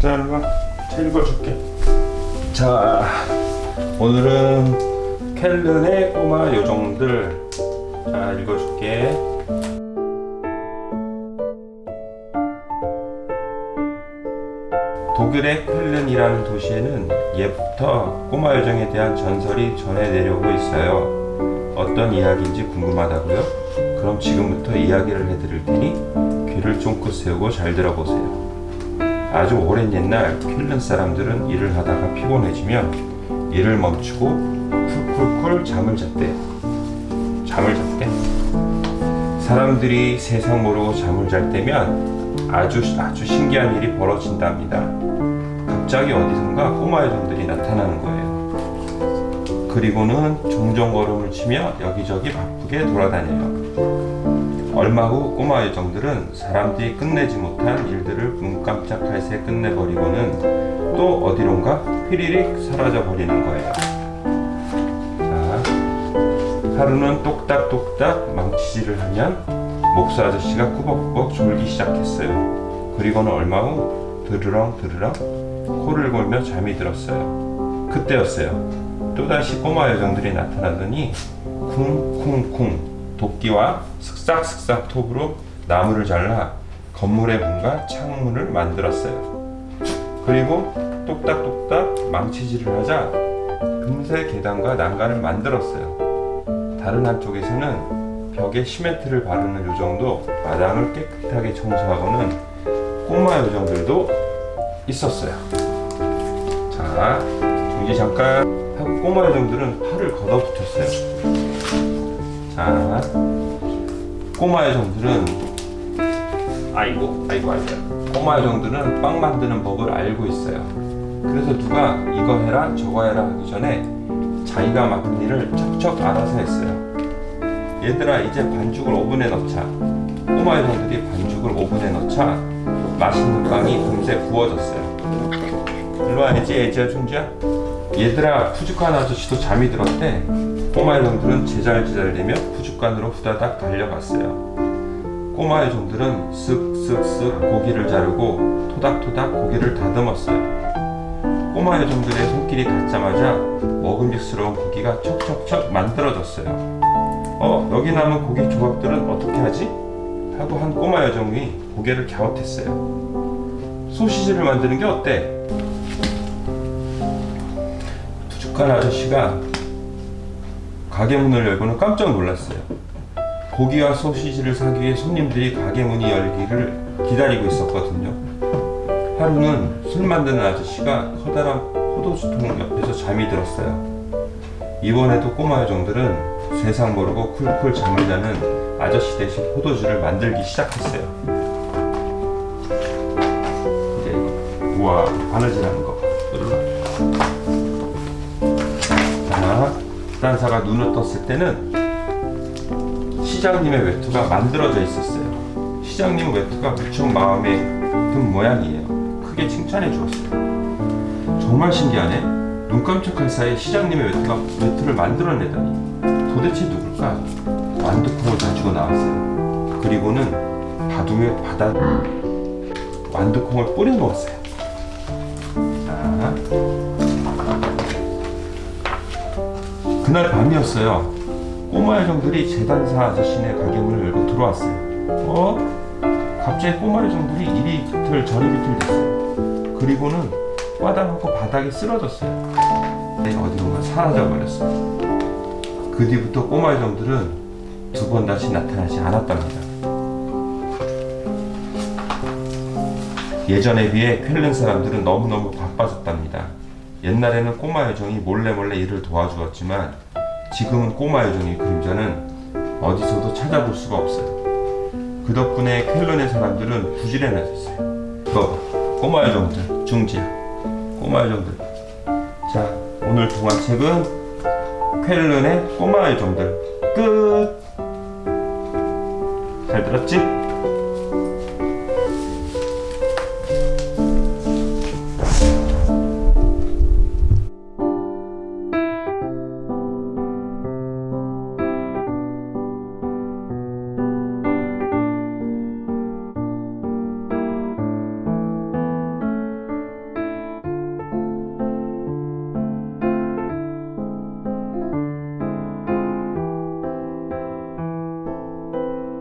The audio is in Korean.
자 일로와 책 읽어줄게. 자 오늘은 켈른의 꼬마 요정들. 자 읽어줄게. 독일의 켈른이라는 도시에는 예부터 꼬마 요정에 대한 전설이 전해 내려오고 있어요. 어떤 이야기인지 궁금하다고요? 그럼 지금부터 이야기를 해드릴 테니 귀를 쫑긋 세우고 잘 들어보세요 아주 오랜 옛날 킬른 사람들은 일을 하다가 피곤해지면 일을 멈추고 쿨쿨쿨 잠을 잤대요. 잠을 잤대. 사람들이 세상 모르고 잠을 잘 때면 아주 아주 신기한 일이 벌어진답니다. 갑자기 어디선가 꼬마 요정들이 나타나는 거예요. 그리고는 종종 걸음을 치며 여기저기 바쁘게 돌아다녀요. 얼마 후 꼬마 요정들은 사람들이 끝내지 못한 일들을 눈 깜짝할 새 끝내버리고는 또 어디론가 휘리릭 사라져 버리는 거예요. 자, 하루는 똑딱똑딱 망치질을 하면 목수 아저씨가 꾸벅꾸벅 졸기 시작했어요. 그리고는 얼마 후 드르렁 드르렁 코를 골며 잠이 들었어요. 그때였어요. 또다시 꼬마 요정들이 나타나더니 쿵쿵쿵 도끼와 슥싹슥싹 톱으로 나무를 잘라 건물의 문과 창문을 만들었어요. 그리고 똑딱똑딱 망치질을 하자 금세 계단과 난간을 만들었어요. 다른 한쪽에서는 벽에 시멘트를 바르는 요정도 마당을 깨끗하게 청소하고는 꼬마 요정들도 있었어요. 자, 정지 잠깐 하고 꼬마 요정들은 팔을 걷어붙였어요. 자, 꼬마 요정들은 아이고, 아이고, 아이고. 꼬마 요정들은 빵 만드는 법을 알고 있어요. 그래서 누가 이거 해라, 저거 해라 하기 전에 자기가 맡은 일을 척척 알아서 했어요. 얘들아, 이제 반죽을 오븐에 넣자. 꼬마 요정들이 반죽을 오븐에 넣자 맛있는 빵이 금세 구워졌어요. 일로 와야지, 애지야, 충지야. 얘들아, 푸주칸 아저씨도 잠이 들었대. 꼬마 요정들은 제잘제잘대며 부죽간으로 후다닥 달려갔어요. 꼬마 요정들은 쓱쓱쓱 고기를 자르고 토닥토닥 고기를 다듬었어요. 꼬마 요정들의 손길이 닿자마자 먹음직스러운 고기가 척척척 만들어졌어요. 어, 여기 남은 고기 조각들은 어떻게 하지? 하고 한 꼬마 요정이 고개를 갸웃했어요. 소시지를 만드는 게 어때? 부죽간 아저씨가 가게 문을 열고는 깜짝 놀랐어요. 고기와 소시지를 사기 위해 손님들이 가게 문이 열기를 기다리고 있었거든요. 하루는 술 만드는 아저씨가 커다란 포도주통 옆에서 잠이 들었어요. 이번에도 꼬마 요정들은 세상 모르고 쿨쿨 잠을 자는 아저씨 대신 포도주를 만들기 시작했어요. 이제 우와 바느질하는 거. 자. 집단사가 눈을 떴을 때는 시장님의 외투가 만들어져 있었어요. 시장님 외투가 무척 마음에 든 모양이에요. 크게 칭찬해 주었어요. 정말 신기하네. 눈 깜짝할 사이 시장님의 외투가 외투를 만들어내다니 도대체 누굴까? 완두콩을 가지고 나왔어요. 그리고는 바둑에 바다 완두콩을 뿌려 놓았어요. 그날 밤이었어요. 꼬마 요정들이 재단사 아저씨네 가게 문을 열고 들어왔어요. 어? 갑자기 꼬마 요정들이 이리 비틀 저리 비틀 됐어요. 그리고는 꽈당하고 바닥에 쓰러졌어요. 내가 어디론가 사라져 버렸어요. 그 뒤부터 꼬마 요정들은 두 번 다시 나타나지 않았답니다. 예전에 비해 퀼른 사람들은 너무너무 바빠졌답니다. 옛날에는 꼬마 요정이 몰래 몰래 일을 도와주었지만 지금은 꼬마 요정의 그림자는 어디서도 찾아볼 수가 없어요. 그 덕분에 켈런의 사람들은 부지런해졌어요. 너 꼬마 요정들 중지야. 꼬마 요정들. 자 오늘 동화책은 켈런의 꼬마 요정들 끝. 잘 들었지?